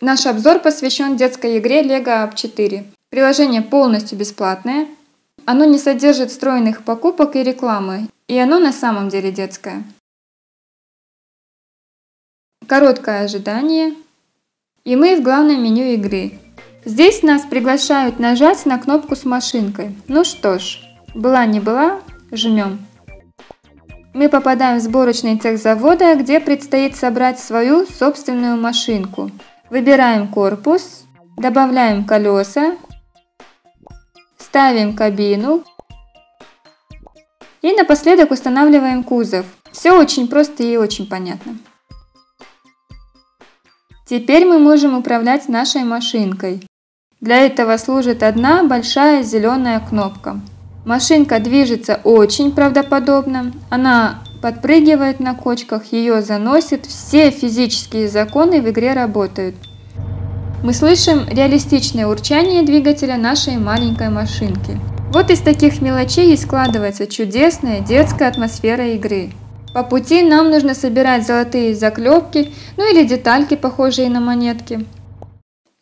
Наш обзор посвящен детской игре Lego Up 4. Приложение полностью бесплатное. Оно не содержит встроенных покупок и рекламы, и оно на самом деле детское. Короткое ожидание. И мы в главном меню игры. Здесь нас приглашают нажать на кнопку с машинкой. Ну что ж, была не была, жмем. Мы попадаем в сборочный цех завода, где предстоит собрать свою собственную машинку. Выбираем корпус, добавляем колеса, ставим кабину и напоследок устанавливаем кузов. Все очень просто и очень понятно. Теперь мы можем управлять нашей машинкой. Для этого служит одна большая зеленая кнопка. Машинка движется очень правдоподобно. Она подпрыгивает на кочках, ее заносит. Все физические законы в игре работают. Мы слышим реалистичное урчание двигателя нашей маленькой машинки. Вот из таких мелочей и складывается чудесная детская атмосфера игры. По пути нам нужно собирать золотые заклепки, ну или детальки, похожие на монетки.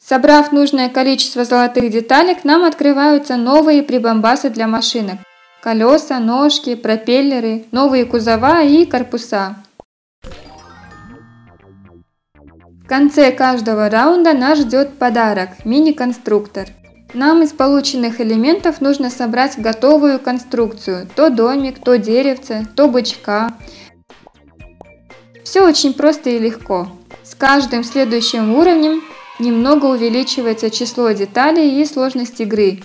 Собрав нужное количество золотых деталек, нам открываются новые прибамбасы для машинок. Колеса, ножки, пропеллеры, новые кузова и корпуса. В конце каждого раунда нас ждет подарок – мини-конструктор. Нам из полученных элементов нужно собрать готовую конструкцию – то домик, то деревце, то бычка. Все очень просто и легко. С каждым следующим уровнем немного увеличивается число деталей и сложность игры.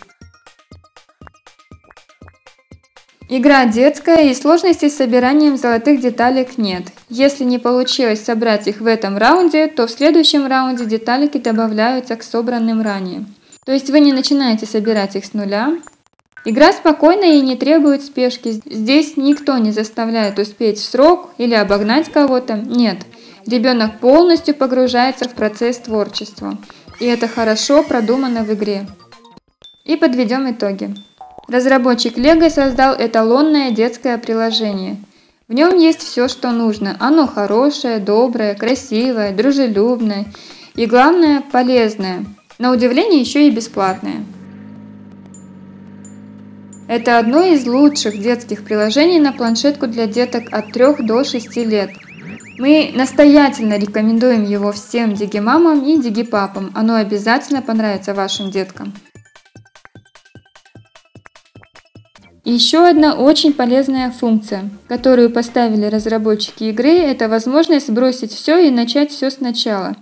Игра детская и сложностей с собиранием золотых деталек нет. Если не получилось собрать их в этом раунде, то в следующем раунде деталики добавляются к собранным ранее. То есть вы не начинаете собирать их с нуля. Игра спокойная и не требует спешки. Здесь никто не заставляет успеть в срок или обогнать кого-то. Нет, Ребенок полностью погружается в процесс творчества. И это хорошо продумано в игре. И подведем итоги. Разработчик Lego создал эталонное детское приложение. В нем есть все, что нужно. Оно хорошее, доброе, красивое, дружелюбное и, главное, полезное. На удивление, еще и бесплатное. Это одно из лучших детских приложений на планшетку для деток от 3 до 6 лет – мы настоятельно рекомендуем его всем дигимамам и дигипапам. Оно обязательно понравится вашим деткам. еще одна очень полезная функция, которую поставили разработчики игры, это возможность бросить все и начать все сначала.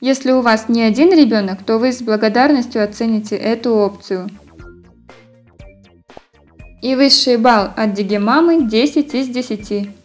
Если у вас не один ребенок, то вы с благодарностью оцените эту опцию. И высший балл от Дигимамы 10 из 10.